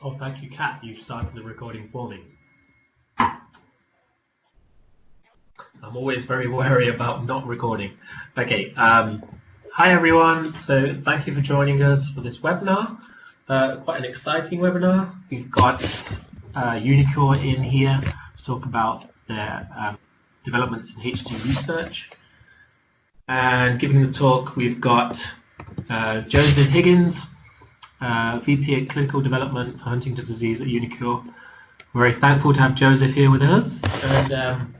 Oh, thank you, Kat. You've started the recording for me. I'm always very wary about not recording. Okay. Um, hi, everyone. So thank you for joining us for this webinar. Uh, quite an exciting webinar. We've got uh, in here to talk about their um, developments in HT research. And giving the talk, we've got uh, Joseph Higgins, uh, VP of Clinical Development for Huntington Disease at Unicure. We're very thankful to have Joseph here with us. And um,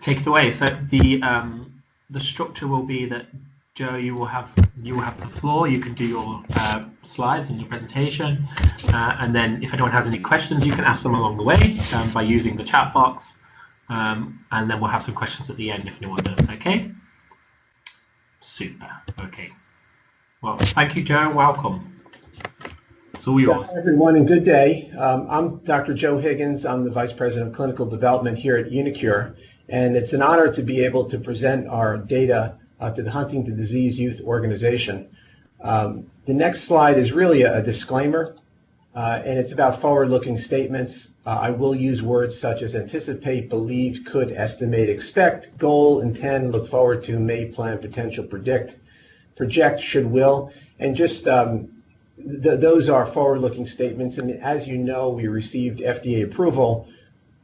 take it away. So the um, the structure will be that Joe, you will have you will have the floor. You can do your uh, slides and your presentation, uh, and then if anyone has any questions, you can ask them along the way um, by using the chat box, um, and then we'll have some questions at the end if anyone does. Okay. Super. Okay. Well, thank you, Joe. Welcome. Yours. Hi, everyone, and good day. Um, I'm Dr. Joe Higgins. I'm the Vice President of Clinical Development here at Unicure, and it's an honor to be able to present our data uh, to the Huntington Disease Youth Organization. Um, the next slide is really a, a disclaimer, uh, and it's about forward-looking statements. Uh, I will use words such as anticipate, believe, could, estimate, expect, goal, intend, look forward to, may, plan, potential, predict, project, should, will, and just um, th those are forward-looking statements. And as you know, we received FDA approval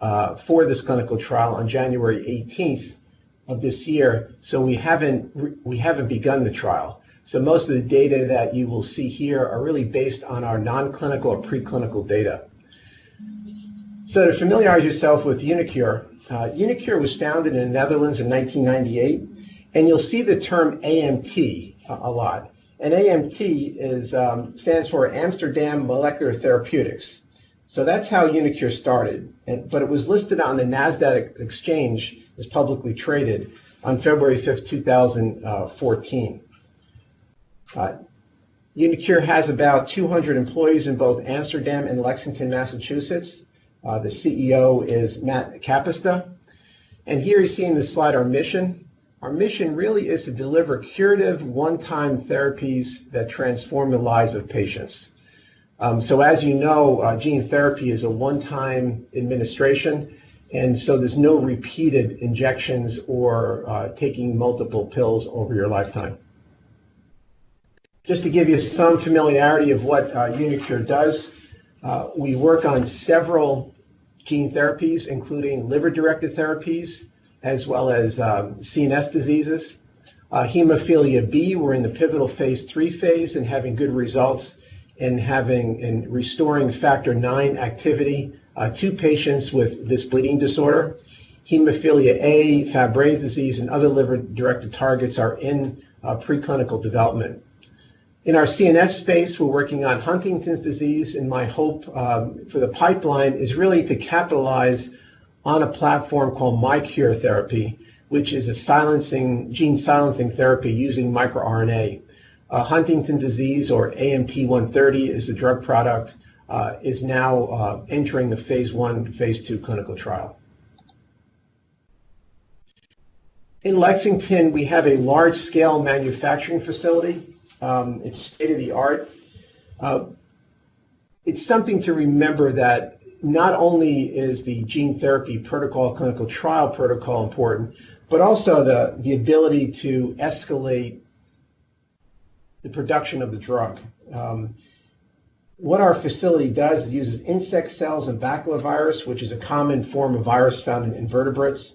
uh, for this clinical trial on January 18th of this year. So we haven't we haven't begun the trial. So most of the data that you will see here are really based on our non-clinical or preclinical data. So to familiarize yourself with Unicure, uh, uniQure was founded in the Netherlands in 1998, and you'll see the term AMT a, a lot. And AMT is, um, stands for Amsterdam Molecular Therapeutics. So that's how Unicure started, and, but it was listed on the NASDAQ exchange as publicly traded on February 5th, 2014. Uh, uniQure has about 200 employees in both Amsterdam and Lexington, Massachusetts. Uh, the CEO is Matt Capista. And here you see in this slide our mission. Our mission really is to deliver curative one-time therapies that transform the lives of patients. Um, so as you know, uh, gene therapy is a one-time administration, and so there's no repeated injections or uh, taking multiple pills over your lifetime. Just to give you some familiarity of what uh, uniQure does, uh, we work on several gene therapies, including liver-directed therapies, as well as um, CNS diseases. Uh, hemophilia B, we're in the pivotal phase three phase and having good results in having in restoring factor nine activity uh, to patients with this bleeding disorder. Hemophilia A, Fabry disease, and other liver-directed targets are in uh, preclinical development. In our CNS space, we're working on Huntington's disease, and my hope um, for the pipeline is really to capitalize on a platform called MiQURE therapy, which is a silencing, gene silencing therapy using microRNA. Uh, Huntington disease, or AMT-130, is the drug product, uh, is now uh, entering the phase one, phase two clinical trial. In Lexington, we have a large-scale manufacturing facility. Um, it's state-of-the-art. Uh, it's something to remember that not only is the gene therapy protocol, clinical trial protocol important, but also the, the ability to escalate the production of the drug. Um, what our facility does is uses insect cells and baculovirus, which is a common form of virus found in invertebrates.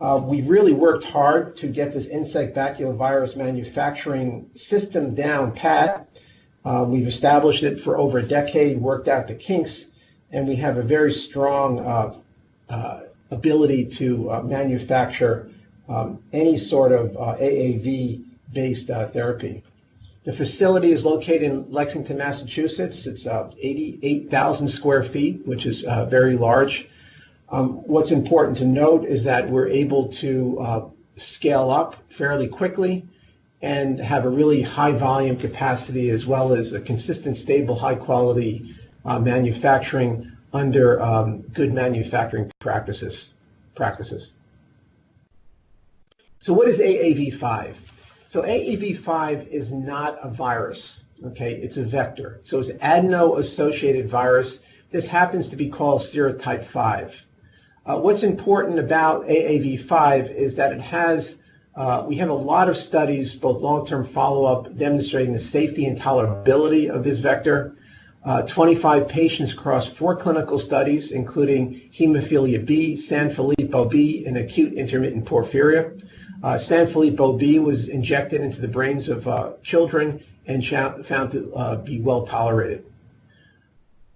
Uh, we really worked hard to get this insect baculovirus manufacturing system down pat. Uh, we've established it for over a decade, worked out the kinks, and we have a very strong uh, uh, ability to uh, manufacture um, any sort of AAV-based therapy. The facility is located in Lexington, Massachusetts. It's 88,000 square feet, which is very large. Um, what's important to note is that we're able to scale up fairly quickly and have a really high volume capacity as well as a consistent, stable, high quality uh, manufacturing under um, good manufacturing practices. practices. So what is AAV5? So AAV5 is not a virus. Okay, it's a vector. So it's adeno-associated virus. This happens to be called serotype 5. Uh, what's important about AAV5 is that it has, uh, we have a lot of studies, both long-term follow-up, demonstrating the safety and tolerability of this vector. Uh, 25 patients across four clinical studies, including hemophilia B, Sanfilippo B, and acute intermittent porphyria. Uh, Sanfilippo B was injected into the brains of uh, children and found to uh, be well tolerated.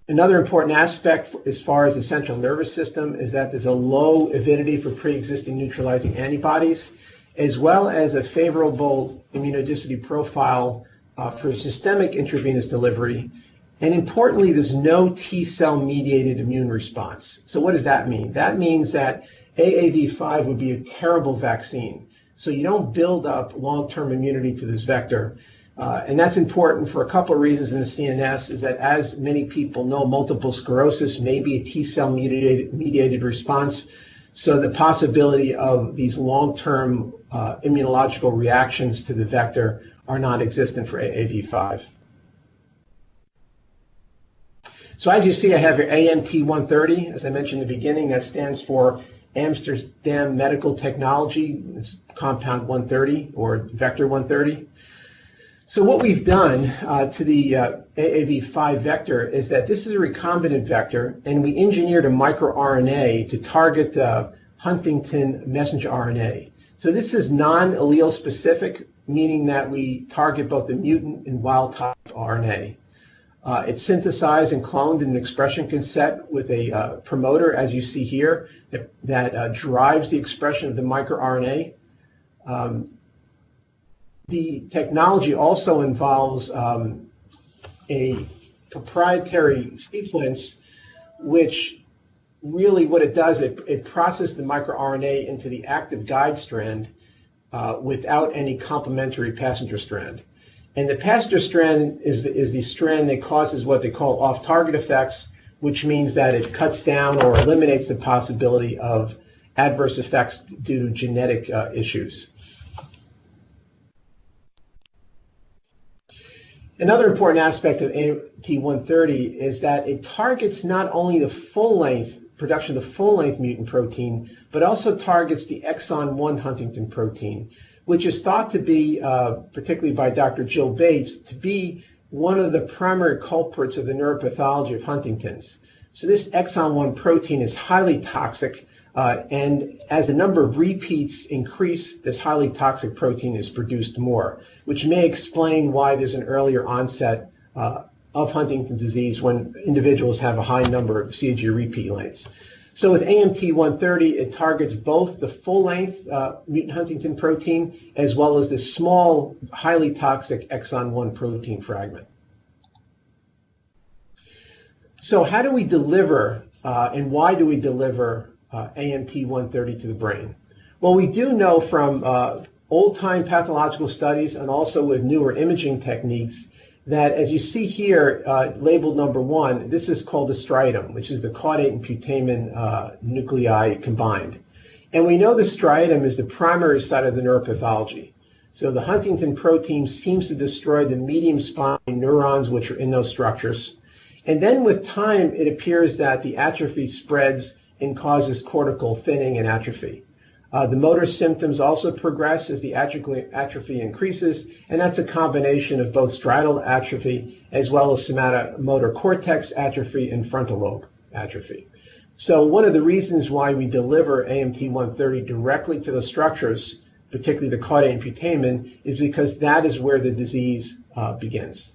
Another important aspect as far as the central nervous system is that there's a low avidity for pre-existing neutralizing antibodies, as well as a favorable immunogenicity profile uh, for systemic intravenous delivery. And importantly, there's no T cell mediated immune response. So what does that mean? That means that AAV5 would be a terrible vaccine. So you don't build up long-term immunity to this vector. Uh, and that's important for a couple of reasons in the CNS is that as many people know, multiple sclerosis may be a T cell mediated, mediated response. So the possibility of these long-term uh, immunological reactions to the vector are non-existent for AAV5. So as you see, I have your AMT130. As I mentioned in the beginning, that stands for Amsterdam Medical Technology. It's compound 130 or vector 130. So what we've done uh, to the uh, AAV5 vector is that this is a recombinant vector, and we engineered a microRNA to target the Huntington messenger RNA. So this is non-allele specific, meaning that we target both the mutant and wild type RNA. Uh, it's synthesized and cloned in an expression cassette with a uh, promoter, as you see here, that, that uh, drives the expression of the microRNA. Um, the technology also involves um, a proprietary sequence, which really what it does, it, it processes the microRNA into the active guide strand uh, without any complementary passenger strand. And the passenger strand is the, is the strand that causes what they call off-target effects, which means that it cuts down or eliminates the possibility of adverse effects due to genetic uh, issues. Another important aspect of AMT130 is that it targets not only the full length production of the full length mutant protein, but also targets the exon 1 Huntington protein, which is thought to be, uh, particularly by Dr. Jill Bates, to be one of the primary culprits of the neuropathology of Huntington's. So this exon 1 protein is highly toxic uh, and as the number of repeats increase, this highly toxic protein is produced more, which may explain why there's an earlier onset uh, of Huntington's disease when individuals have a high number of CAG repeat lengths. So with AMT-130, it targets both the full-length uh, mutant Huntington protein as well as the small, highly toxic exon 1 protein fragment. So how do we deliver uh, and why do we deliver uh, AMT-130 to the brain? Well, we do know from uh, old-time pathological studies and also with newer imaging techniques that as you see here, uh, labeled number one, this is called the striatum, which is the caudate and putamen uh, nuclei combined. And we know the striatum is the primary site of the neuropathology. So the Huntington protein seems to destroy the medium spine neurons which are in those structures. And then with time, it appears that the atrophy spreads and causes cortical thinning and atrophy. Uh, the motor symptoms also progress as the atrophy increases, and that's a combination of both striatal atrophy as well as somatomotor cortex atrophy and frontal lobe atrophy. So one of the reasons why we deliver AMT-130 directly to the structures, particularly the caudate and putamen, is because that is where the disease uh, begins.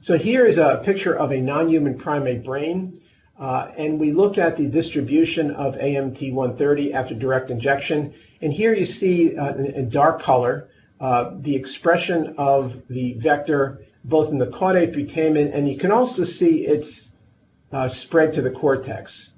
So here is a picture of a non-human primate brain. Uh, and we look at the distribution of AMT-130 after direct injection. And here you see uh, in, dark color uh, the expression of the vector both in the caudate putamen, and you can also see its uh, spread to the cortex.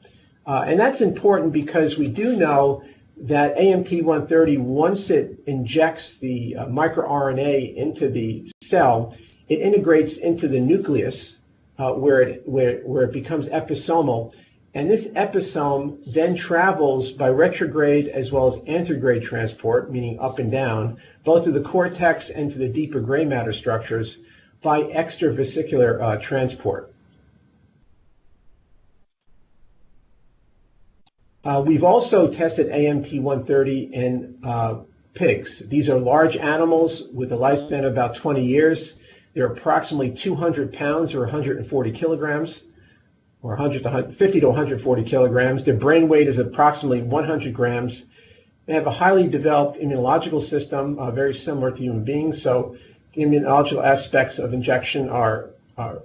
Uh, and that's important because we do know that AMT-130, once it injects the microRNA into the cell, it integrates into the nucleus uh, where, it, where, where it becomes episomal. And this episome then travels by retrograde as well as anterograde transport, meaning up and down, both to the cortex and to the deeper gray matter structures by extravesicular uh, transport. Uh, we've also tested AMT-130 in uh, pigs. These are large animals with a lifespan of about 20 years. They're approximately 200 pounds or 140 kilograms, or 100 to 50 to 140 kilograms. Their brain weight is approximately 100 grams. They have a highly developed immunological system, uh, very similar to human beings. So the immunological aspects of injection are, are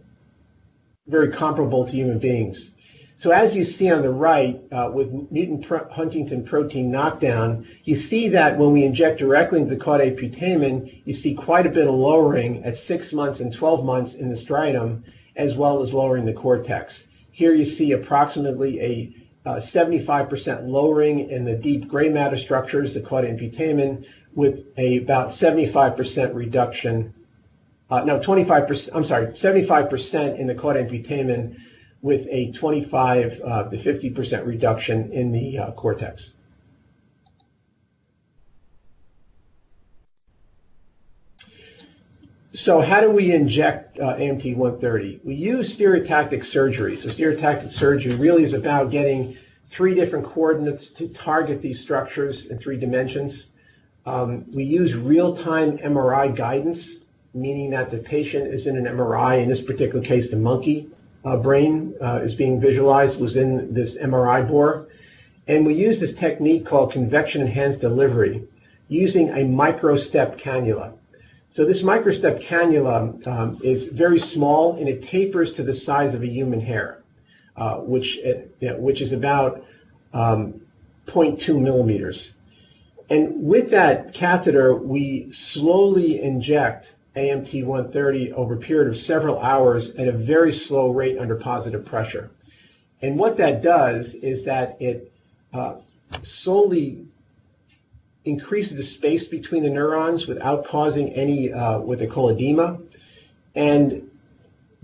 very comparable to human beings. So as you see on the right, uh, with mutant Huntington protein knockdown, you see that when we inject directly into the caudate putamen, you see quite a bit of lowering at 6 months and 12 months in the striatum, as well as lowering the cortex. Here you see approximately a 75% uh, lowering in the deep gray matter structures, the caudate putamen, with a about 75% reduction, uh, no, 25%, I'm sorry, 75% in the caudate putamen with a 25 uh, to 50% reduction in the uh, cortex. So how do we inject uh, AMT-130? We use stereotactic surgery. So stereotactic surgery really is about getting three different coordinates to target these structures in three dimensions. Um, we use real-time MRI guidance, meaning that the patient is in an MRI, in this particular case, the monkey, brain uh, is being visualized was in this MRI bore. And we use this technique called convection enhanced delivery using a microstep cannula. So this microstep cannula um, is very small and it tapers to the size of a human hair, uh, which, it, uh, you know, which is about um, 0.2 millimeters. And with that catheter, we slowly inject AMT 130 over a period of several hours at a very slow rate under positive pressure. And what that does is that it uh, increases the space between the neurons without causing any uh, what they call edema. And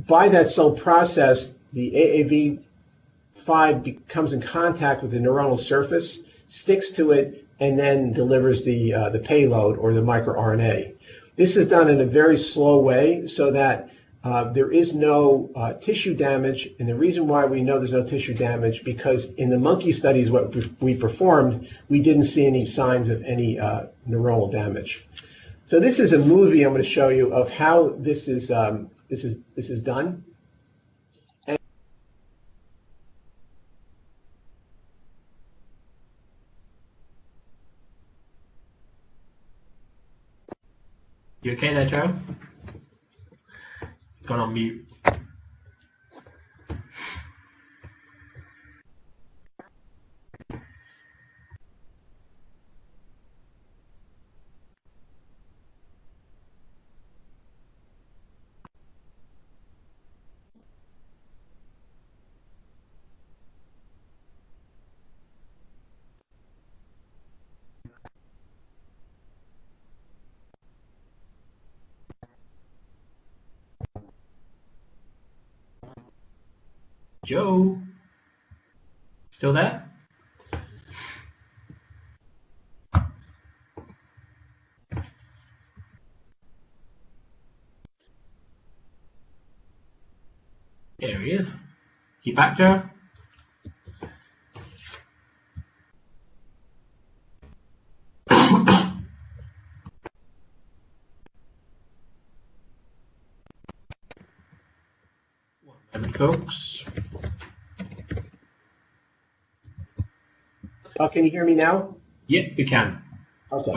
by that slow process, the AAV5 becomes in contact with the neuronal surface, sticks to it, and then delivers the, uh, the payload or the microRNA. This is done in a very slow way so that uh, there is no uh, tissue damage. And the reason why we know there's no tissue damage, because in the monkey studies what we performed, we didn't see any signs of any uh, neuronal damage. So this is a movie I'm going to show you of how this is, um, this is, this is done. You okay there, Joe? Gone on mute. Joe? Still there? There he is. You back, Joe? One moment, folks. Oh, can you hear me now? Yep, we can. Okay.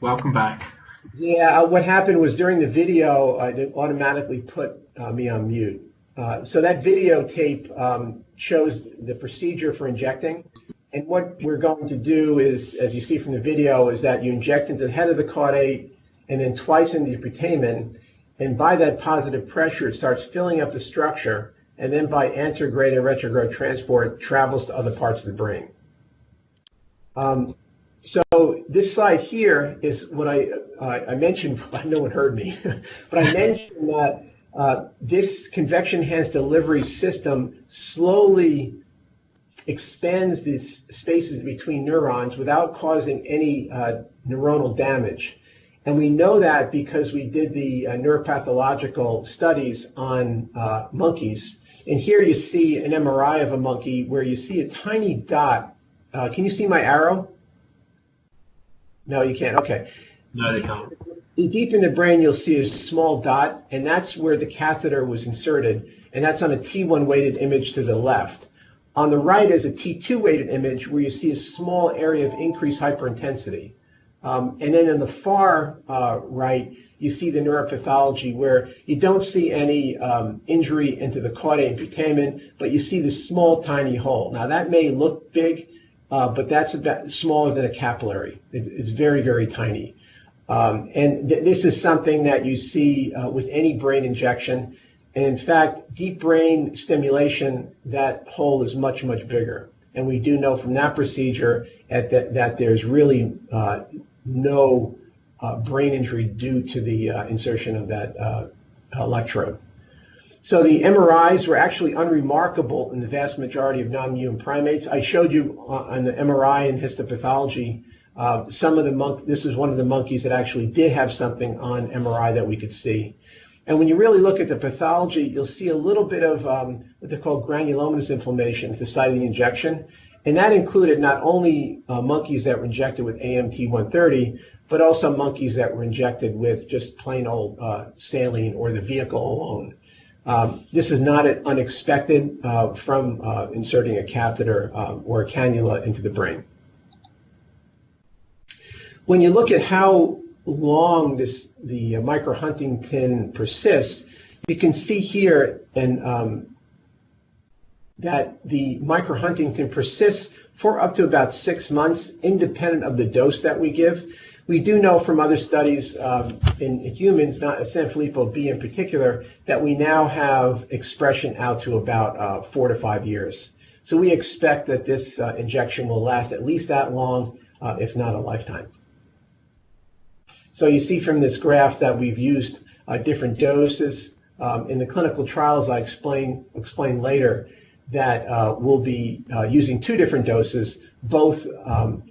Welcome back. Yeah, uh, what happened was during the video, uh, it automatically put uh, me on mute. Uh, so that videotape um, shows the procedure for injecting. And what we're going to do is, as you see from the video, is that you inject into the head of the caudate and then twice into the putamen. And by that positive pressure, it starts filling up the structure. And then by anterograde and retrograde transport, travels to other parts of the brain. Um, so this slide here is what I, uh, I mentioned, no one heard me, but I mentioned that uh, this convection enhanced delivery system slowly expands the spaces between neurons without causing any uh, neuronal damage. And we know that because we did the uh, neuropathological studies on uh, monkeys. And here you see an MRI of a monkey where you see a tiny dot. Uh, can you see my arrow? No, you can't. Okay. No, they can't. Deep in the brain, you'll see a small dot, and that's where the catheter was inserted, and that's on a T1 weighted image to the left. On the right is a T2 weighted image where you see a small area of increased hyperintensity. Um, and then in the far uh, right, you see the neuropathology where you don't see any um, injury into the caudate and putamen, but you see this small, tiny hole. Now that may look big, uh, but that's about smaller than a capillary. It, it's very, very tiny. Um, and th this is something that you see uh, with any brain injection. And in fact, deep brain stimulation, that hole is much, much bigger. And we do know from that procedure that, that there's really uh, no uh, brain injury due to the uh, insertion of that uh, electrode. So the MRIs were actually unremarkable in the vast majority of non-human primates. I showed you on the MRI and histopathology uh, some of the monk. This is one of the monkeys that actually did have something on MRI that we could see. And when you really look at the pathology, you'll see a little bit of um, what they call granulomatous inflammation at the site of the injection. And that included not only uh, monkeys that were injected with AMT-130, but also monkeys that were injected with just plain old uh, saline or the vehicle alone. Um, this is not unexpected uh, from uh, inserting a catheter um, or a cannula into the brain. When you look at how long this the microhuntingtin persists, you can see here and um, that the microhuntingtin persists for up to about six months, independent of the dose that we give. We do know from other studies um, in, humans, not Sanfilippo B in particular, that we now have expression out to about uh, four to five years. So we expect that this uh, injection will last at least that long, uh, if not a lifetime. So you see from this graph that we've used uh, different doses. Um, in the clinical trials, I explain, explain later, that uh, we'll be uh, using two different doses, both um,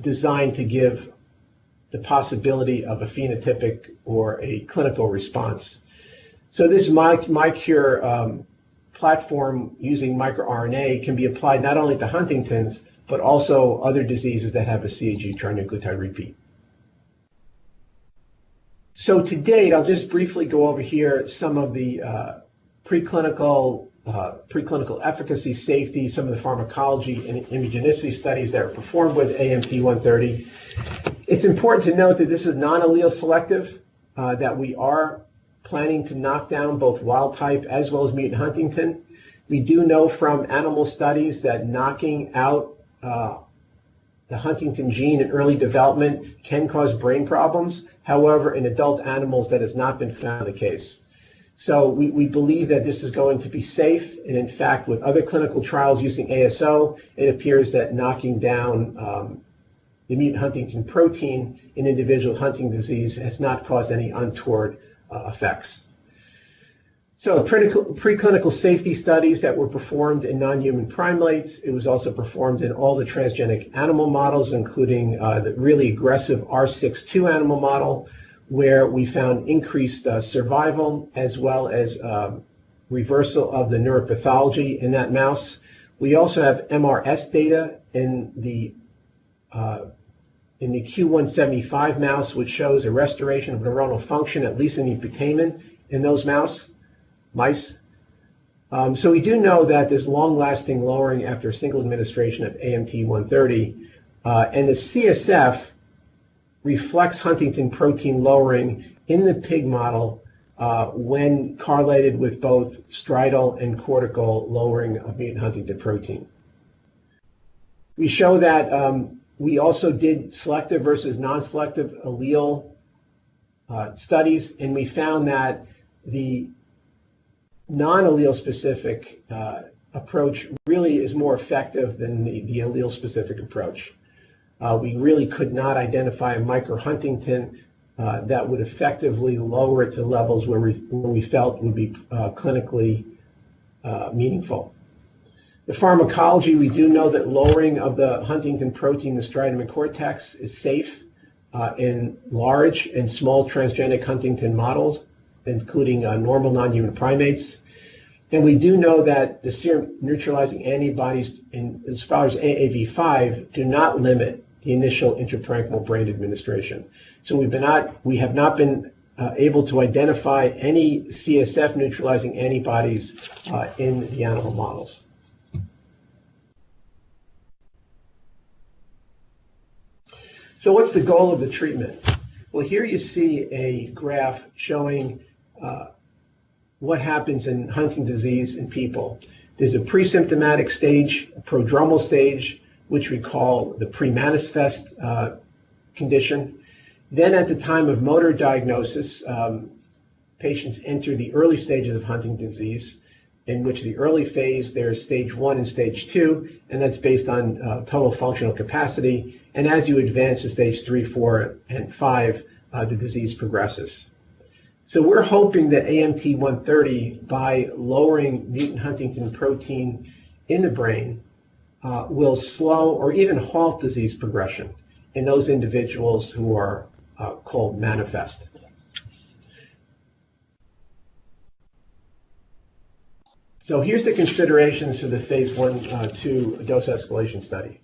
designed to give the possibility of a phenotypic or a clinical response. So this MiQure um, platform using microRNA can be applied not only to Huntington's, but also other diseases that have a CAG trinucleotide repeat. So to date, I'll just briefly go over here some of the uh, preclinical uh, preclinical efficacy, safety, some of the pharmacology and immunogenicity studies that are performed with AMT-130. It's important to note that this is non-allele selective, uh, that we are planning to knock down both wild type as well as mutant huntingtin. We do know from animal studies that knocking out uh, the huntingtin gene in early development can cause brain problems. However, in adult animals, that has not been found the case. So we, we believe that this is going to be safe. And in fact, with other clinical trials using ASO, it appears that knocking down um, the mutant huntingtin protein in individuals with Huntington disease has not caused any untoward uh, effects. So preclinical safety studies that were performed in non-human primates. It was also performed in all the transgenic animal models, including uh, the really aggressive R62 animal model, where we found increased uh, survival as well as um, reversal of the neuropathology in that mouse. We also have MRS data in the uh, in the Q175 mouse, which shows a restoration of neuronal function, at least in the putamen in those mouse mice. Um, so we do know that there's long-lasting lowering after a single administration of AMT-130, uh, and the CSF reflects huntingtin protein lowering in the pig model uh, when correlated with both striatal and cortical lowering of mutant huntingtin protein. We show that um, we also did selective versus non-selective allele uh, studies, and we found that the non-allele specific uh, approach really is more effective than the, the allele specific approach. Uh, we really could not identify a microhuntingtin uh, that would effectively lower it to levels where we, where we felt would be uh, clinically uh, meaningful. The pharmacology, we do know that lowering of the Huntington protein, the striatum and cortex, is safe uh, in large and small transgenic Huntington models, including uh, normal non-human primates. And we do know that the serum neutralizing antibodies, in, as far as AAV5, do not limit the initial intraparenchymal brain administration. So we've been not, we have not been uh, able to identify any CSF neutralizing antibodies uh, in the animal models. So what's the goal of the treatment? Well, here you see a graph showing uh, what happens in Huntington disease in people. There's a pre-symptomatic stage, a prodromal stage, which we call the pre-manifest uh, condition. Then at the time of motor diagnosis, um, patients enter the early stages of Huntington's disease, in which the early phase, there's stage one and stage two, and that's based on uh, total functional capacity. And as you advance to stage three, four, and five, uh, the disease progresses. So we're hoping that AMT-130, by lowering mutant Huntington protein in the brain, uh, will slow or even halt disease progression in those individuals who are uh, called manifest. So here's the considerations for the phase one, uh, two dose escalation study.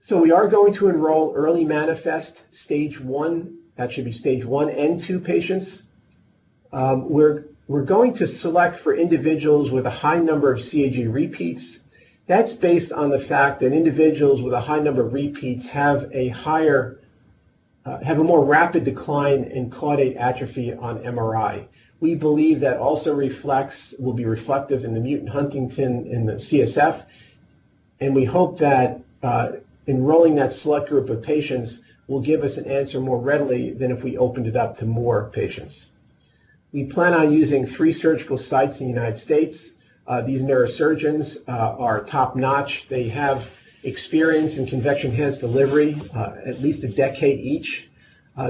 So we are going to enroll early manifest stage one that should be stage one and two patients. Um, we're, we're going to select for individuals with a high number of CAG repeats. That's based on the fact that individuals with a high number of repeats have a higher, uh, have a more rapid decline in caudate atrophy on MRI. We believe that also reflects, will be reflective in the mutant Huntington in the CSF. And we hope that uh, enrolling that select group of patients will give us an answer more readily than if we opened it up to more patients. We plan on using three surgical sites in the United States. Uh, these neurosurgeons uh, are top-notch. They have experience in convection enhanced delivery, uh, at least a decade each.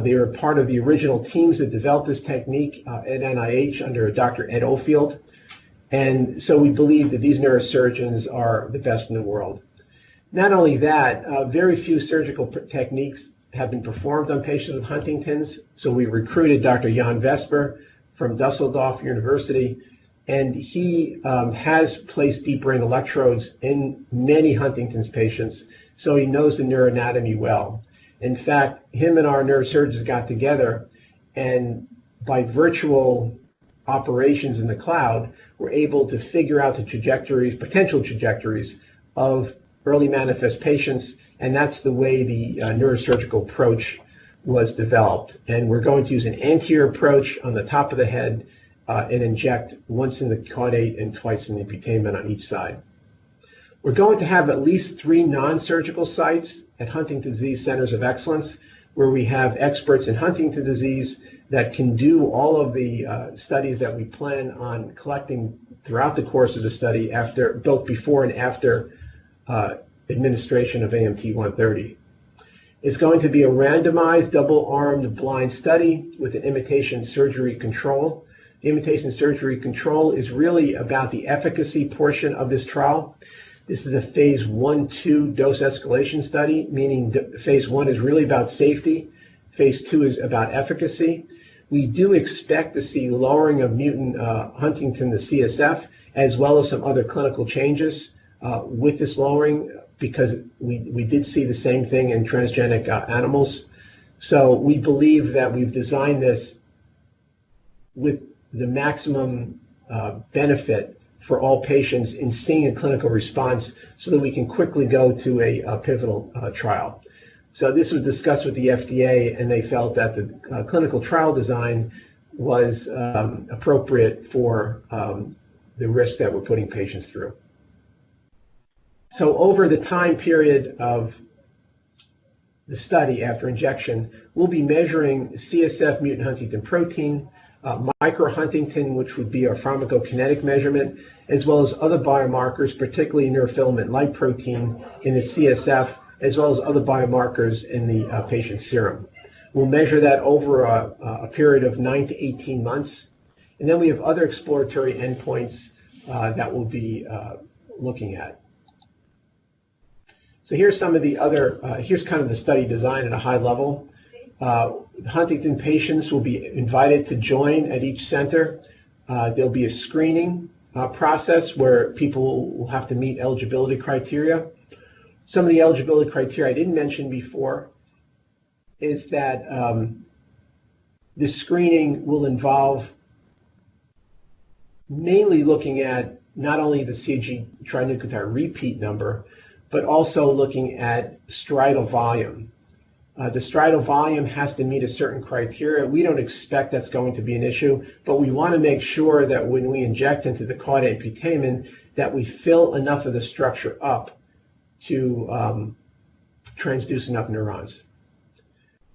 They are part of the original teams that developed this technique at NIH under Dr. Ed Ofield. And so we believe that these neurosurgeons are the best in the world. Not only that, uh, very few surgical techniques have been performed on patients with Huntington's. So we recruited Dr. Jan Vesper from Dusseldorf University, and he um, has placed deep brain electrodes in many Huntington's patients, so he knows the neuroanatomy well. In fact, him and our neurosurgeons got together, and by virtual operations in the cloud, were able to figure out the trajectories, potential trajectories of early manifest patients and that's the way the uh, neurosurgical approach was developed. And we're going to use an anterior approach on the top of the head uh, and inject once in the caudate and twice in the putamen on each side. We're going to have at least three non-surgical sites at Huntington Disease Centers of Excellence where we have experts in Huntington disease that can do all of the uh, studies that we plan on collecting throughout the course of the study after both before and after uh, administration of AMT-130. It's going to be a randomized, double-armed, blind study with an imitation surgery control. Imitation surgery control is really about the efficacy portion of this trial. This is a phase two dose escalation study, meaning phase one is really about safety. Phase two is about efficacy. We do expect to see lowering of mutant uh, huntingtin, the CSF, as well as some other clinical changes uh, with this lowering because we, did see the same thing in transgenic uh, animals. So we believe that we've designed this with the maximum uh, benefit for all patients in seeing a clinical response so that we can quickly go to a, pivotal uh, trial. So this was discussed with the FDA and they felt that the uh, clinical trial design was um, appropriate for um, the risk that we're putting patients through. So over the time period of the study after injection, we'll be measuring CSF mutant huntingtin protein, uh, micro-huntingtin, which would be our pharmacokinetic measurement, as well as other biomarkers, particularly neurofilament light protein in the CSF, as well as other biomarkers in the uh, patient's serum. We'll measure that over a, a, period of 9 to 18 months. And then we have other exploratory endpoints uh, that will be uh, looking at. So here's some of the other, uh, here's kind of the study design at a high level. Huntington patients will be invited to join at each center. Uh, there'll be a screening uh, process where people will have to meet eligibility criteria. Some of the eligibility criteria I didn't mention before is that um, the screening will involve mainly looking at not only the CAG trinucleotide repeat number, but also looking at striatal volume. Uh, the striatal volume has to meet a certain criteria. We don't expect that's going to be an issue, but we want to make sure that when we inject into the caudate putamen, that we fill enough of the structure up to um, transduce enough neurons.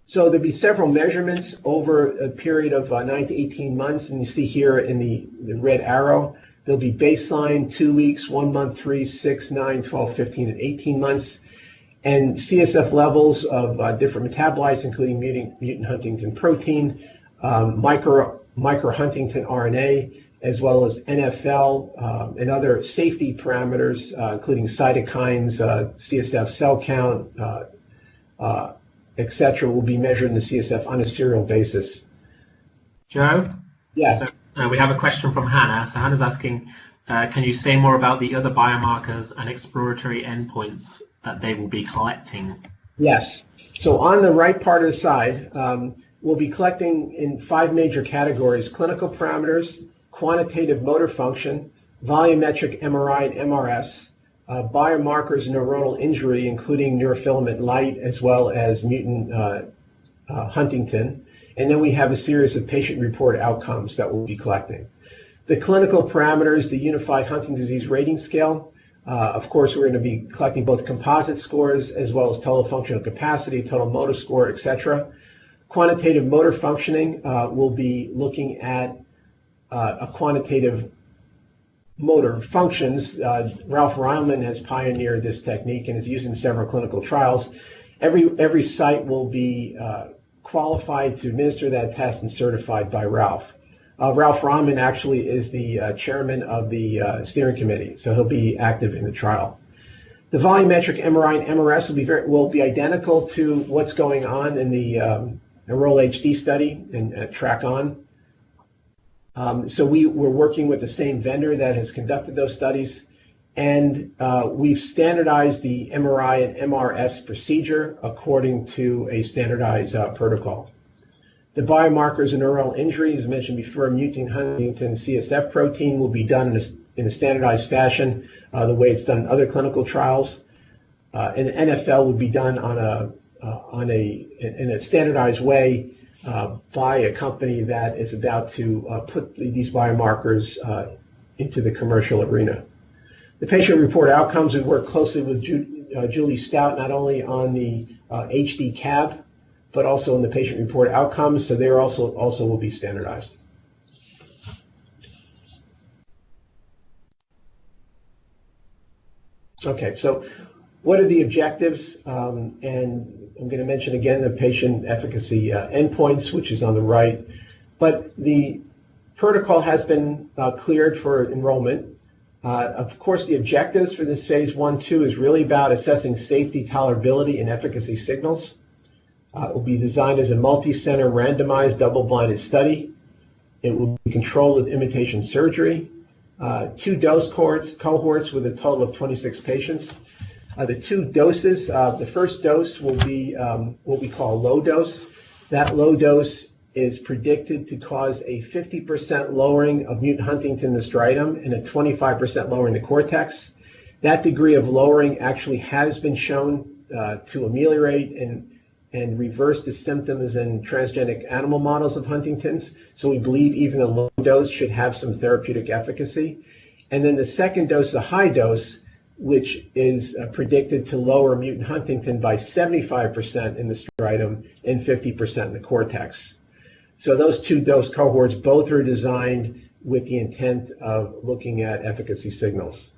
So there'll be several measurements over a period of uh, 9 to 18 months, and you see here in the, the red arrow, there'll be baseline, two weeks, one month, three, six, nine, 12, 15, and 18 months, and CSF levels of uh, different metabolites, including mutant, mutant Huntington protein, um, micro, micro Huntington RNA, as well as NFL um, and other safety parameters, uh, including cytokines, uh, CSF cell count, uh, uh, etc., will be measured in the CSF on a serial basis. Joe? Yes. So, uh, we have a question from Hannah. So Hannah's asking, uh, can you say more about the other biomarkers and exploratory endpoints that they will be collecting? Yes. So on the right part of the side, um, we'll be collecting in five major categories, clinical parameters, quantitative motor function, volumetric MRI and MRS, uh, biomarkers neuronal injury, including neurofilament light as well as mutant uh, uh, Huntington. And then we have a series of patient reported outcomes that we'll be collecting. The clinical parameters, the Unified Huntington Disease Rating Scale. Uh, of course, we're going to be collecting both composite scores as well as total functional capacity, total motor score, etc. Quantitative motor functioning, uh, we'll be looking at uh, a quantitative motor functions. Uh, Ralph Reilman has pioneered this technique and is used in several clinical trials. Every, every site will be uh, qualified to administer that test and certified by Ralph. Uh, Ralph Reilman actually is the uh, chairman of the uh, steering committee, so he'll be active in the trial. The volumetric MRI and MRS will be, very, will be identical to what's going on in the um, Enroll HD study and uh, Track On. Um, so we, we're working with the same vendor that has conducted those studies, and uh, we've standardized the MRI and MRS procedure according to a standardized uh, protocol. The biomarkers of neuronal injury, as mentioned before, mutant Huntington CSF protein will be done in a, in a standardized fashion, uh, the way it's done in other clinical trials. Uh, and NFL would be done on a, uh, on a, in a standardized way uh, by a company that is about to uh, put these biomarkers uh, into the commercial arena. The patient report outcomes, we work closely with Ju Julie Stout, not only on the HD uh, CAB, but also in the patient report outcomes, so they also, also will be standardized. Okay, so what are the objectives? Um, and I'm going to mention again the patient efficacy uh, endpoints, which is on the right. But the protocol has been uh, cleared for enrollment. Uh, of course, the objectives for this phase one, two is really about assessing safety, tolerability, and efficacy signals. Uh, it will be designed as a multi-center randomized double-blinded study. It will be controlled with imitation surgery. Uh, two dose cohorts, cohorts with a total of 26 patients. Uh, the two doses, uh, the first dose will be um, what we call low dose. That low dose is predicted to cause a 50% lowering of mutant huntingtin in the striatum and a 25% lowering the cortex. That degree of lowering actually has been shown uh, to ameliorate and, and reverse the symptoms in transgenic animal models of Huntington's. So we believe even a low dose should have some therapeutic efficacy. And then the second dose, the high dose, which is uh, predicted to lower mutant Huntington by 75% in the striatum and 50% in the cortex. So those two dose cohorts both are designed with the intent of looking at efficacy signals.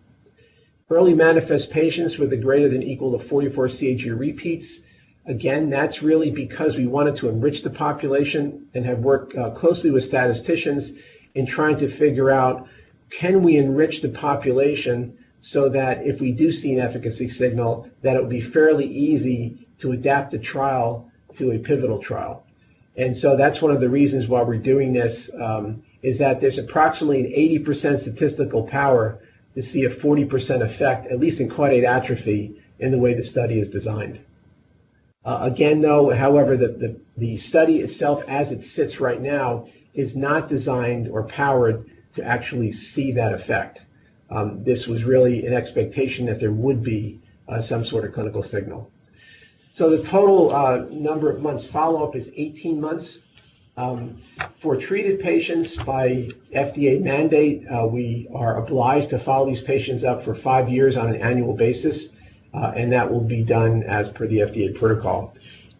Early manifest patients with a greater than equal to 44 CAG repeats, again, that's really because we wanted to enrich the population and have worked uh, closely with statisticians in trying to figure out, can we enrich the population so that if we do see an efficacy signal, that it would be fairly easy to adapt the trial to a pivotal trial. And so that's one of the reasons why we're doing this, um, is that there's approximately an 80% statistical power to see a 40% effect, at least in caudate atrophy, in the way the study is designed. Uh, again, though, however, the, the, the study itself as it sits right now is not designed or powered to actually see that effect. Um, this was really an expectation that there would be uh, some sort of clinical signal. So the total uh, number of months follow-up is 18 months. Um, for treated patients by FDA mandate, uh, we are obliged to follow these patients up for five years on an annual basis, uh, and that will be done as per the FDA protocol.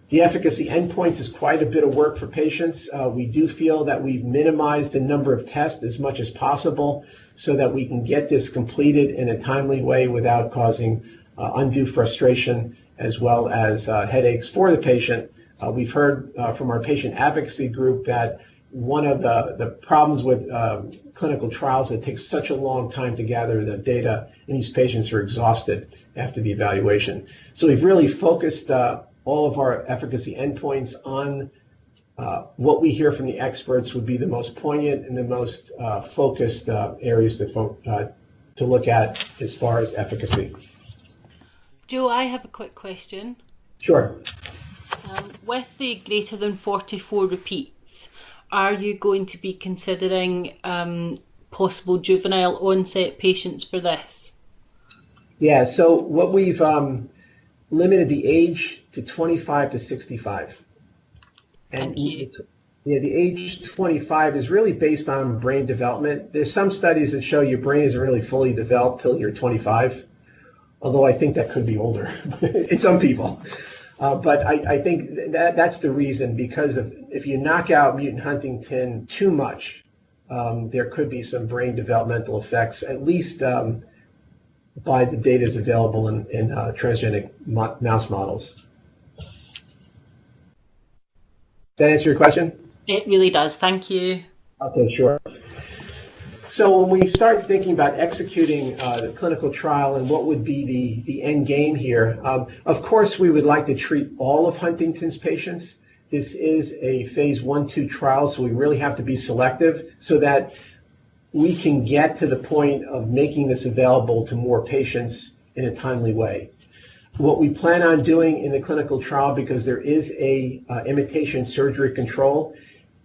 The efficacy endpoints is quite a bit of work for patients. Uh, we do feel that we've minimized the number of tests as much as possible so that we can get this completed in a timely way without causing uh, undue frustration as well as uh, headaches for the patient. Uh, we've heard uh, from our patient advocacy group that one of the, the problems with um, clinical trials, that takes such a long time to gather the data, and these patients are exhausted after the evaluation. So we've really focused uh, all of our efficacy endpoints on uh, what we hear from the experts would be the most poignant and the most uh, focused uh, areas to, fo- uh, to look at as far as efficacy. Joe, I have a quick question. Sure. Um, with the greater than 44 repeats, are you going to be considering um, possible juvenile onset patients for this? Yeah, so what we've um, limited the age to 25 to 65. Thank you. Yeah, the age 25 is really based on brain development. There's some studies that show your brain isn't really fully developed till you're 25, although I think that could be older in some people. Uh, but I, I, think that that's the reason because of if you knock out mutant huntingtin too much, um, there could be some brain developmental effects, at least um, by the data is available in, in uh, transgenic mo- mouse models. That answer your question? It really does. Thank you. Okay, sure. So when we start thinking about executing uh, the clinical trial and what would be the, the end game here, um, of course we would like to treat all of Huntington's patients. This is a phase one, two trial, so we really have to be selective so that we can get to the point of making this available to more patients in a timely way what we plan on doing in the clinical trial, because there is a uh, imitation surgery control,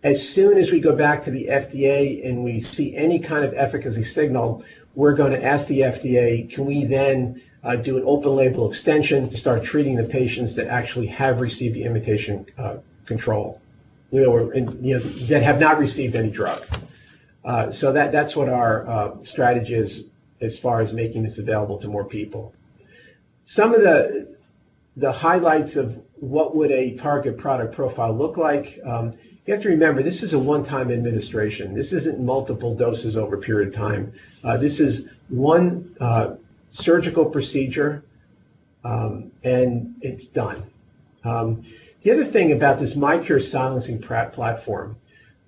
as soon as we go back to the FDA and we see any kind of efficacy signal, we're going to ask the FDA, can we then uh, do an open label extension to start treating the patients that actually have received the imitation uh, control, you know, or, and, you know, that have not received any drug. Uh, so that, that's what our uh, strategy is as far as making this available to more people. Some of the the highlights of what would a target product profile look like. Um, you have to remember this is a one-time administration. This isn't multiple doses over a period of time. Uh, this is one uh, surgical procedure, um, and it's done. Um, the other thing about this miQURE silencing platform,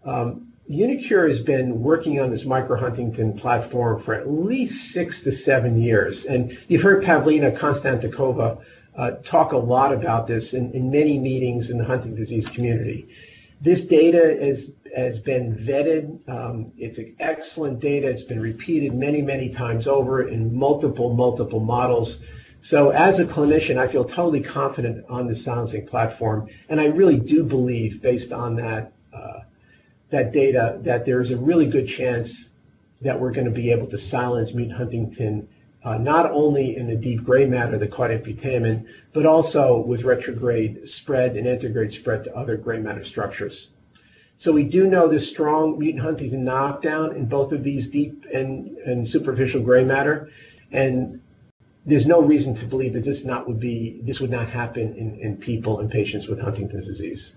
um, uniQure has been working on this microhuntingtin platform for at least six to seven years. And you've heard Pavlina Konstantinova uh, talk a lot about this in, in many meetings in the hunting disease community. This data is, has been vetted. Um, it's excellent data. It's been repeated many, many times over in multiple, multiple models. So as a clinician, I feel totally confident on the silencing platform. And I really do believe, based on that that data that there's a really good chance that we're going to be able to silence mutant huntingtin uh, not only in the deep gray matter, the caudate putamen, but also with retrograde spread and anterograde spread to other gray matter structures. So we do know there's strong mutant huntingtin knockdown in both of these deep and, and superficial gray matter, and there's no reason to believe that this not would be this would not happen in, in people and patients with Huntington's disease.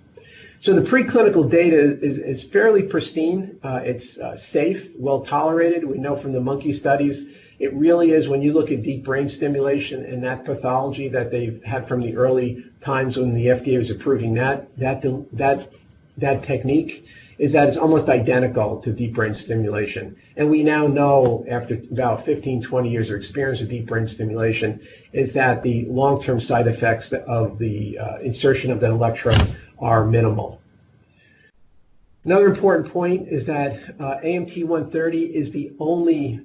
So the preclinical data is, is fairly pristine. Uh, it's uh, safe, well tolerated. We know from the monkey studies, it really is when you look at deep brain stimulation and that pathology that they've had from the early times when the FDA was approving that, that, that that technique is that it's almost identical to deep brain stimulation. And we now know, after about 15, 20 years of experience with deep brain stimulation, is that the long-term side effects of the uh, insertion of that electrode are minimal. Another important point is that uh, AMT-130 is the only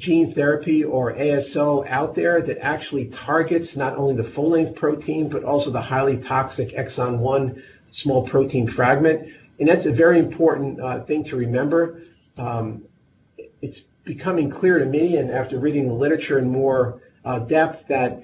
gene therapy or ASO out there that actually targets not only the full-length protein, but also the highly toxic exon 1 small protein fragment. And that's a very important uh, thing to remember. Um, it's becoming clear to me, and after reading the literature in more uh, depth, that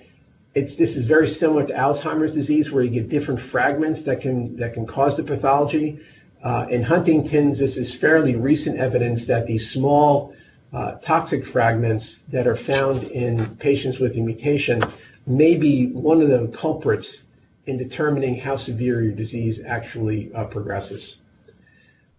it's, this is very similar to Alzheimer's disease, where you get different fragments that can that can cause the pathology. Uh, in Huntington's, this is fairly recent evidence that these small uh, toxic fragments that are found in patients with a mutation may be one of the culprits in determining how severe your disease actually uh, progresses.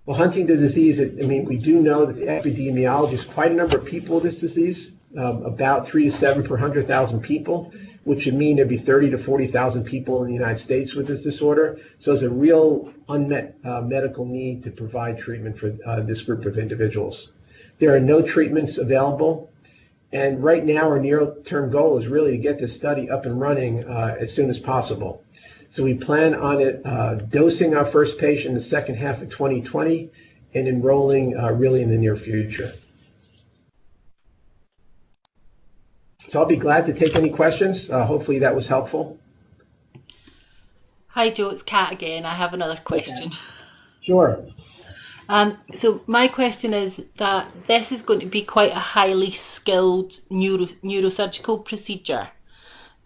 Well, Huntington's disease, I mean, we do know that the epidemiology is quite a number of people with this disease, um, about three to seven per 100,000 people, which would mean there'd be 30 to 40,000 people in the United States with this disorder. So it's a real unmet uh, medical need to provide treatment for uh, this group of individuals. There are no treatments available. And right now, our near-term goal is really to get this study up and running uh, as soon as possible. So we plan on it uh, dosing our first patient in the second half of 2020 and enrolling uh, really in the near future. So I'll be glad to take any questions. Uh, hopefully that was helpful. Hi, Joe. It's Kat again. I have another question. Sure. Um, so my question is that this is going to be quite a highly skilled neuro, neurosurgical procedure.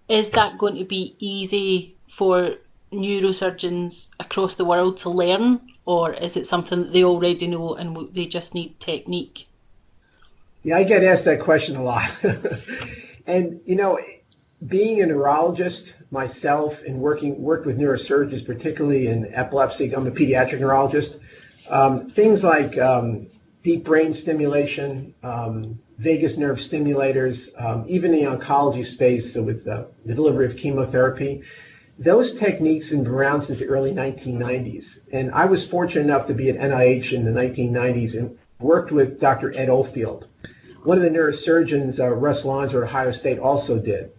Is that going to be easy for neurosurgeons across the world to learn, or is it something that they already know and they just need technique? Yeah, I get asked that question a lot. and, you know, being a neurologist myself and working worked with neurosurgeons, particularly in epilepsy, I'm a pediatric neurologist. Um, things like um, deep brain stimulation, um, vagus nerve stimulators, um, even the oncology space so with the delivery of chemotherapy. Those techniques have been around since the early 1990s. And I was fortunate enough to be at NIH in the 1990s and worked with Dr. Ed Oldfield. One of the neurosurgeons, uh, Russ Lonser at Ohio State, also did.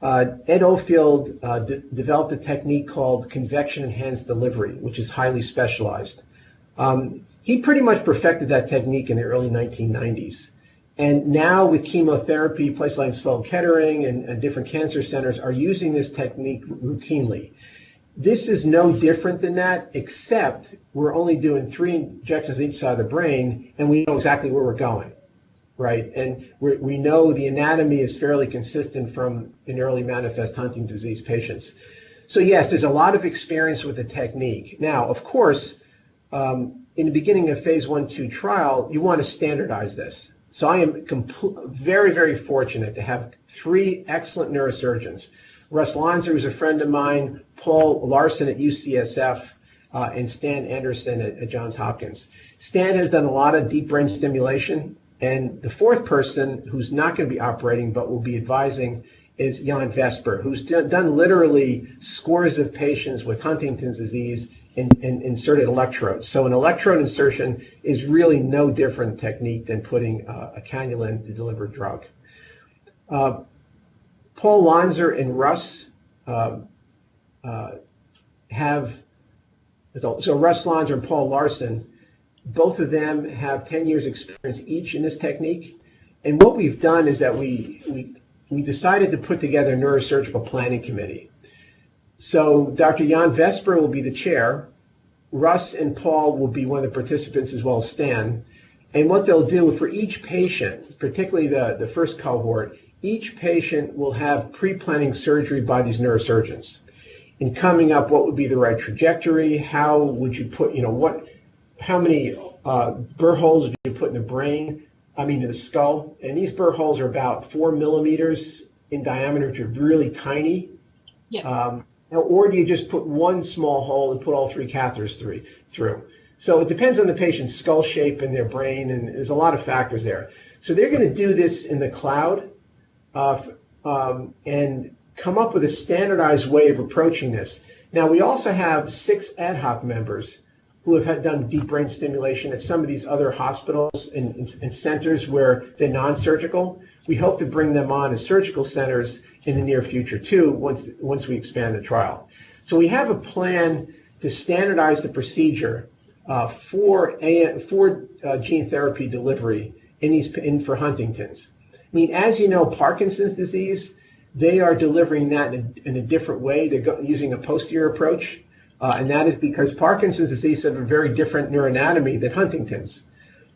Uh, Ed Oldfield uh, developed a technique called convection enhanced delivery, which is highly specialized. Um, he pretty much perfected that technique in the early 1990s. And now with chemotherapy, places like Sloan Kettering and, and different cancer centers are using this technique routinely. This is no different than that, except we're only doing three injections each side of the brain, and we know exactly where we're going, right? And we know the anatomy is fairly consistent from in early manifest Huntington disease patients. So yes, there's a lot of experience with the technique. Now, of course, um, in the beginning of phase one, two trial, you want to standardize this. So I am very, very fortunate to have three excellent neurosurgeons. Russ Lonser, who's a friend of mine, Paul Larson at UCSF, uh, and Stan Anderson at, at, Johns Hopkins. Stan has done a lot of deep brain stimulation, and the fourth person who's not going to be operating but will be advising is Jan Vesper, who's done literally scores of patients with Huntington's disease in, in inserted electrodes. So an electrode insertion is really no different technique than putting uh, a cannula in to deliver drug. Uh, Paul Lonser and Russ uh, uh have, so, Russ Lonser and Paul Larson, both of them have 10 years experience each in this technique. And what we've done is that we, we, we decided to put together a neurosurgical planning committee. So Dr. Jan Vesper will be the chair. Russ and Paul will be one of the participants as well as Stan. And what they'll do for each patient, particularly the, the first cohort, each patient will have pre-planning surgery by these neurosurgeons in coming up what would be the right trajectory, how would you put, you know, what, how many uh, burr holes would you put in the brain, I mean in the skull. And these burr holes are about four millimeters in diameter, which are really tiny. Yeah. Um, or do you just put one small hole and put all three catheters through? So it depends on the patient's skull shape and their brain, and there's a lot of factors there. So they're going to do this in the cloud uh, um, and come up with a standardized way of approaching this. Now, we also have six ad hoc members who have had done deep brain stimulation at some of these other hospitals and, and, and centers where they're non-surgical. We hope to bring them on as surgical centers in the near future too, once once we expand the trial. So we have a plan to standardize the procedure uh, for uh, gene therapy delivery in these in for Huntington's. I mean, as you know, Parkinson's disease, they are delivering that in a, different way. They're using a posterior approach, uh, and that is because Parkinson's disease has a very different neuroanatomy than Huntington's.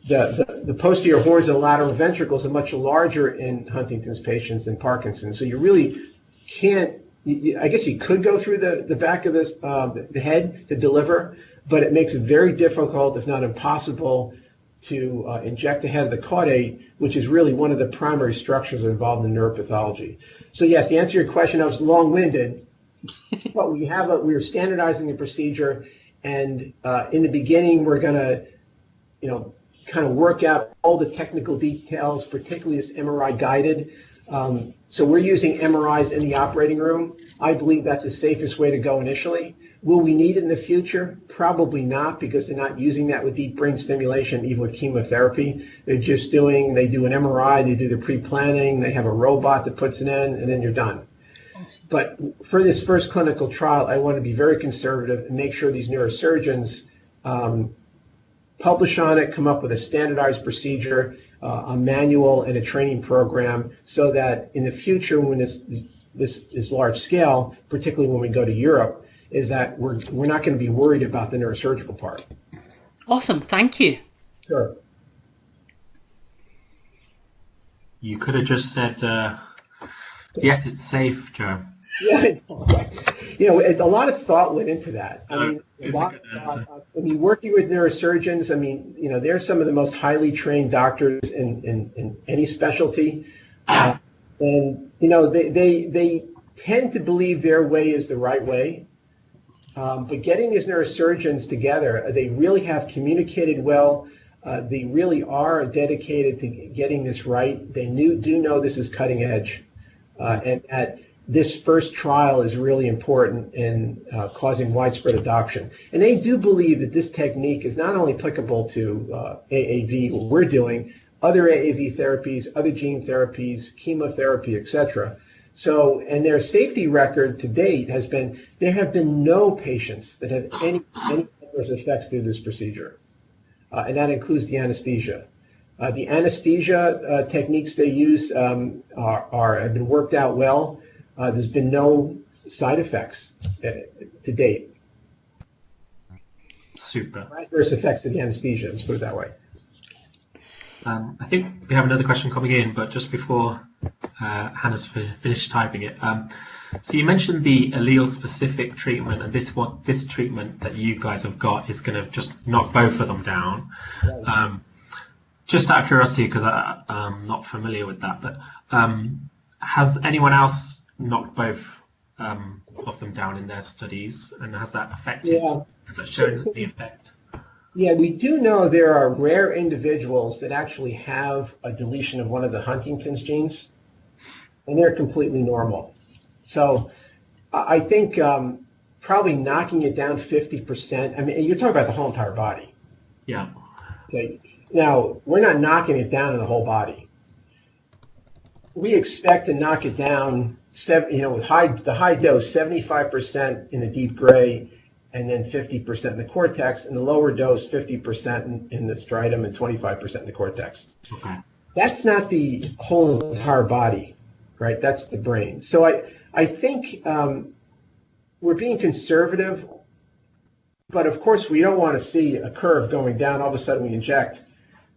The, the, the posterior horns and lateral ventricles are much larger in Huntington's patients than Parkinson's. So you really can't I guess you could go through the, the back of this, um, the head to deliver, but it makes it very difficult, if not impossible, to uh, inject the head of the caudate, which is really one of the primary structures involved in neuropathology. So yes, to answer your question, I was long-winded, but we have a, we're standardizing the procedure, and uh, in the beginning, we're going to, you know, kind of work out all the technical details, particularly this MRI guided. Um, so we're using MRIs in the operating room. I believe that's the safest way to go initially. Will we need it in the future? Probably not, because they're not using that with deep brain stimulation, even with chemotherapy. They're just doing, they do an MRI, they do the pre-planning, they have a robot that puts it in, and then you're done. But for this first clinical trial, I want to be very conservative and make sure these neurosurgeons um, publish on it, come up with a standardized procedure, uh, a manual and a training program so that in the future when this, this is large scale, particularly when we go to Europe, is that we're, we're not going to be worried about the neurosurgical part. Awesome. Thank you. Sure. You could have just said, uh, yes, it's safe, Joe. Yeah, you know, a lot of thought went into that. I mean, a lot a thought, I mean, working with neurosurgeons, I mean, you know, they're some of the most highly trained doctors in, in, in any specialty. Uh, and, you know, they, they, they tend to believe their way is the right way. Um, but getting these neurosurgeons together, they really have communicated well. Uh, they really are dedicated to getting this right. They knew, do know this is cutting edge. Uh, and that this first trial is really important in uh, causing widespread adoption. And they do believe that this technique is not only applicable to uh, AAV, what we're doing, other AAV therapies, other gene therapies, chemotherapy, etc. So, and their safety record to date has been there have been no patients that have any, any adverse effects through this procedure, uh, and that includes the anesthesia. Uh, the anesthesia uh, techniques they use um, are, are, have been worked out well. Uh, there's been no side effects uh, to date. Super. Adverse effects to the anesthesia, let's put it that way. Um, I think we have another question coming in, but just before uh, Hannah's finished typing it. Um, so you mentioned the allele-specific treatment, and this what this treatment that you guys have got is going to just knock both of them down. Um, just out of curiosity, because I'm not familiar with that, but um, has anyone else knocked both um, of them down in their studies, and has that affected? Yeah. Has that shown so, so, the effect? Yeah, we do know there are rare individuals that actually have a deletion of one of the Huntington's genes, and they're completely normal. So I think um, probably knocking it down 50%. I mean, you're talking about the whole entire body. Yeah. Okay. Now, we're not knocking it down in the whole body. We expect to knock it down seven, you know, with high, the high dose, 75% in the deep gray, and then 50% in the cortex, and the lower dose, 50% in, in the striatum and 25% in the cortex. Okay. That's not the whole entire body, right? That's the brain. So I, I think um, we're being conservative, but of course we don't want to see a curve going down. All of a sudden we inject.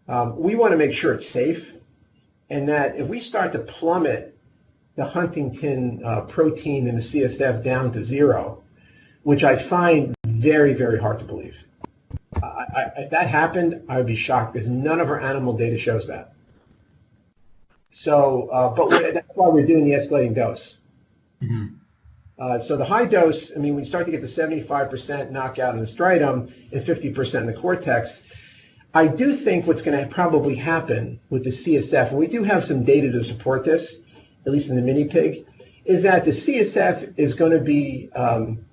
Um, we want to make sure it's safe, and that if we start to plummet the Huntington uh, protein in the CSF down to zero, which I find very, very hard to believe. I, I, if that happened, I would be shocked because none of our animal data shows that. So, uh, but that's why we're doing the escalating dose. Mm-hmm. Uh, so the high dose, I mean, we start to get the 75% knockout in the striatum and 50% in the cortex. I do think what's going to probably happen with the CSF, and we do have some data to support this, at least in the mini pig, is that the CSF is going to be um,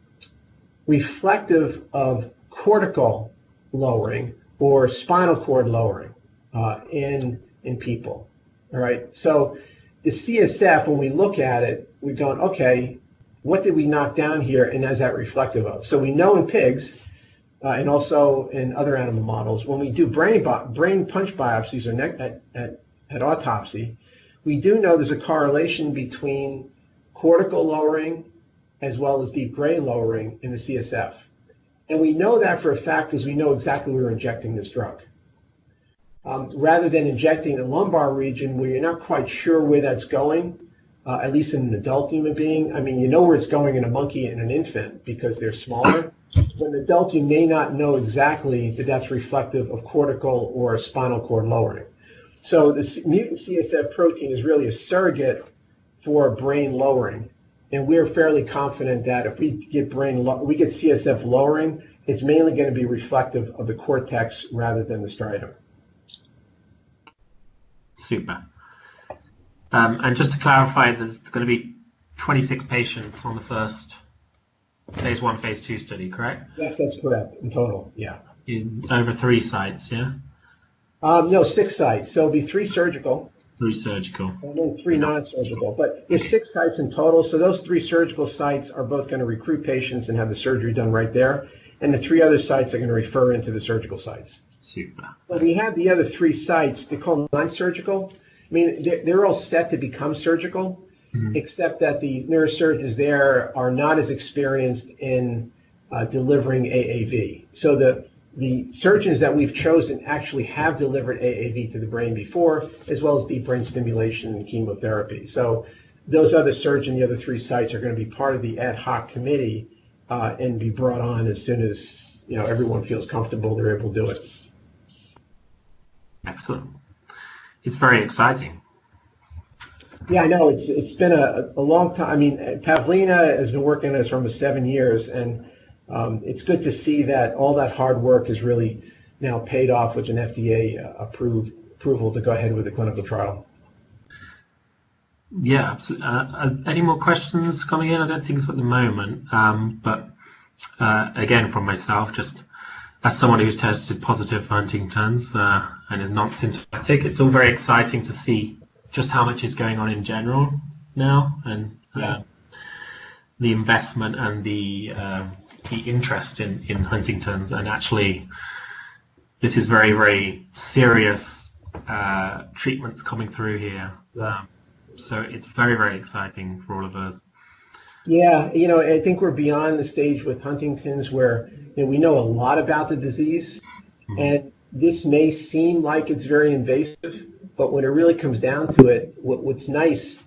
reflective of cortical lowering or spinal cord lowering uh, in in people. All right. So the CSF, when we look at it, we're going, okay, what did we knock down here, and is that reflective of? So we know in pigs, uh, and also in other animal models, when we do brain brain punch biopsies or at, at, at autopsy, we do know there's a correlation between cortical lowering as well as deep brain lowering in the CSF. And we know that for a fact because we know exactly where we're injecting this drug. Um, rather than injecting the lumbar region where you're not quite sure where that's going, uh, at least in an adult human being. I mean, you know where it's going in a monkey and an infant because they're smaller. But an adult, you may not know exactly that that's reflective of cortical or spinal cord lowering. So the mutant CSF protein is really a surrogate for brain lowering. And we're fairly confident that if we get brain, we get CSF lowering, it's mainly going to be reflective of the cortex rather than the striatum. Super. Um, and just to clarify, there's going to be 26 patients on the first phase one, phase two study, correct? Yes, that's correct. In total, yeah. In over three sites, yeah. Um, no, six sites. So it'll be three surgical. Three surgical. And then three non-surgical. But there's six sites in total. So those three surgical sites are both going to recruit patients and have the surgery done right there. And the three other sites are going to refer into the surgical sites. Super. But we have the other three sites. They're called non-surgical. I mean, they're, they're all set to become surgical. Except that the neurosurgeons there are not as experienced in uh, delivering AAV. So the the surgeons that we've chosen actually have delivered AAV to the brain before, as well as deep brain stimulation and chemotherapy. So those other surgeons, the other three sites, are going to be part of the ad hoc committee uh, and be brought on as soon as you know everyone feels comfortable they're able to do it. Excellent. It's very exciting. Yeah, I know. It's it's been a, a long time. I mean, Pavlina has been working on this for almost seven years, and um, it's good to see that all that hard work is really now paid off with an FDA uh, approved approval to go ahead with the clinical trial. Yeah, absolutely. Uh, any more questions coming in? I don't think so at the moment. Um, but uh, again, from myself, just as someone who's tested positive for Huntington's uh, and is not symptomatic, it's all very exciting to see just how much is going on in general now and uh, the investment and the um, the interest in, in Huntington's, and actually, this is very, very serious uh, treatments coming through here. Um, so it's very, very exciting for all of us. Yeah, you know, I think we're beyond the stage with Huntington's where you know, we know a lot about the disease, mm-hmm. and this may seem like it's very invasive, but when it really comes down to it, what, what's nice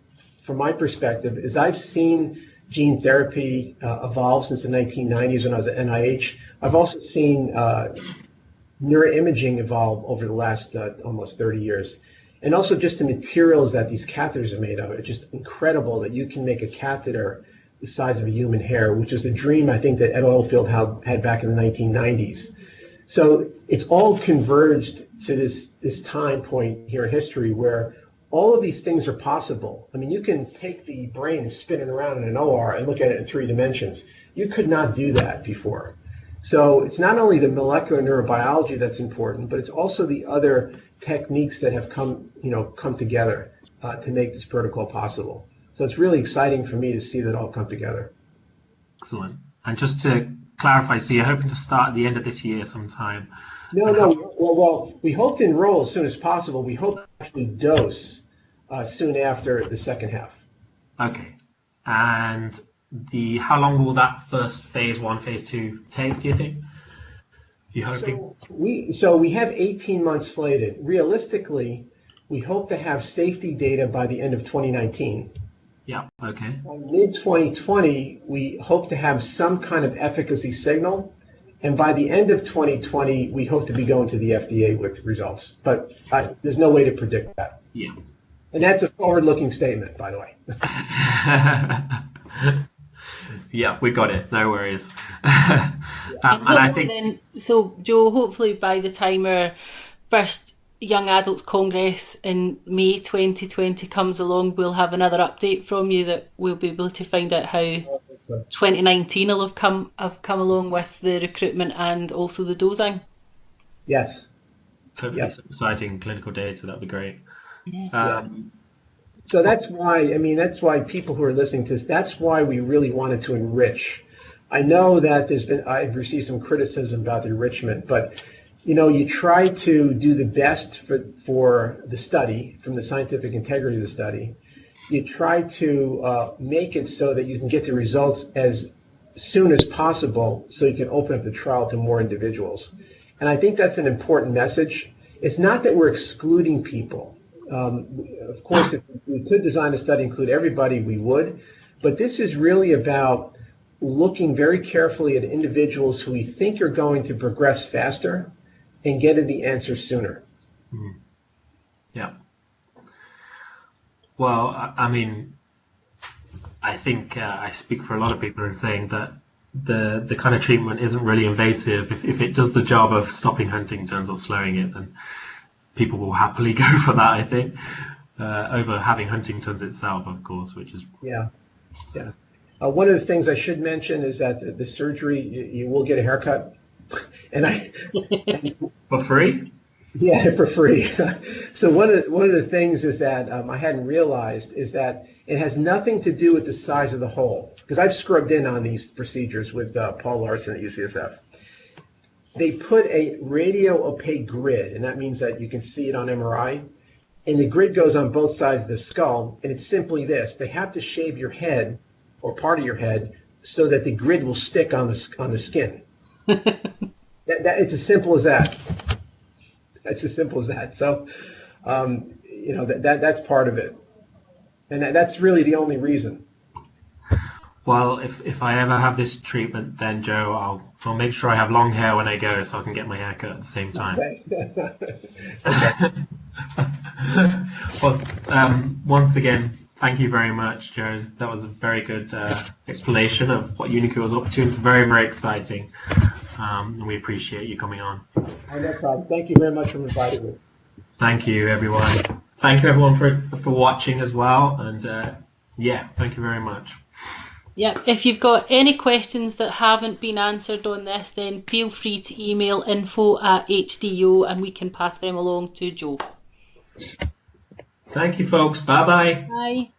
from my perspective is I've seen gene therapy uh, evolved since the 1990s when I was at NIH. I've also seen uh, neuroimaging evolve over the last uh, almost 30 years. And also just the materials that these catheters are made of. It's just incredible that you can make a catheter the size of a human hair, which is a dream I think that Ed Oldfield had back in the 1990s. So it's all converged to this, this time point here in history where all of these things are possible. I mean, you can take the brain spinning around in an OR and look at it in three dimensions. You could not do that before. So it's not only the molecular neurobiology that's important, but it's also the other techniques that have come, you know, come together uh, to make this protocol possible. So it's really exciting for me to see that all come together. Excellent. And just to clarify, so you're hoping to start at the end of this year sometime? No, no. Well, well, we hope to enroll as soon as possible. We hope to actually dose uh, soon after the second half. Okay. And the how long will that first phase one, phase two take? Do you think? You hoping? So we so we have 18 months slated. Realistically, we hope to have safety data by the end of 2019. Yeah. Okay. By mid 2020, we hope to have some kind of efficacy signal, and by the end of 2020, we hope to be going to the FDA with results. But uh, there's no way to predict that. Yeah. And that's a forward-looking statement, by the way. yeah, we got it. No worries. um, and, and I think then, so Joe, hopefully by the time our first Young Adults Congress in May 2020 comes along, we'll have another update from you that we'll be able to find out how 2019 will have come have come along with the recruitment and also the dosing. Yes. So Yep. some exciting clinical data. That'd be great. Yeah. Um, So that's why, I mean, that's why people who are listening to this, that's why we really wanted to enrich. I know that there's been, I've received some criticism about the enrichment, but you know, you try to do the best for, for the study, from the scientific integrity of the study. You try to uh, make it so that you can get the results as soon as possible so you can open up the trial to more individuals. And I think that's an important message. It's not that we're excluding people. Um, of course, if we could design a study include everybody, we would. But this is really about looking very carefully at individuals who we think are going to progress faster and getting the answer sooner. Yeah. Well, I, I mean, I think uh, I speak for a lot of people in saying that the the kind of treatment isn't really invasive. If, if it does the job of stopping Huntington's or slowing it, then people will happily go for that. I think uh, over having Huntington's itself, of course, which is Yeah, yeah. Uh, one of the things I should mention is that the, the surgery, you, you will get a haircut. And I, for free. Yeah, for free. so one of the, one of the things is that um, I hadn't realized is that it has nothing to do with the size of the hole because I've scrubbed in on these procedures with uh, Paul Larson at UCSF. They put a radio opaque grid, and that means that you can see it on MRI. And the grid goes on both sides of the skull, and it's simply this: they have to shave your head or part of your head so that the grid will stick on the on the skin. that, that, it's as simple as that. That's as simple as that. So, um, you know, that, that that's part of it, and that, that's really the only reason. Well, if, if I ever have this treatment, then Joe, I'll I'll make sure I have long hair when I go, so I can get my hair cut at the same time. Okay. well, um, once again, thank you very much, Joe. That was a very good uh, explanation of what uniQure was up to. It's very, very exciting. Um, and we appreciate you coming on. Oh, no problem. Thank you very much for inviting me. Thank you, everyone. Thank you, everyone, for, for watching as well. And uh, yeah, thank you very much. Yep. If you've got any questions that haven't been answered on this, then feel free to email info at HDO and we can pass them along to Joe. Thank you, folks. Bye bye. Bye.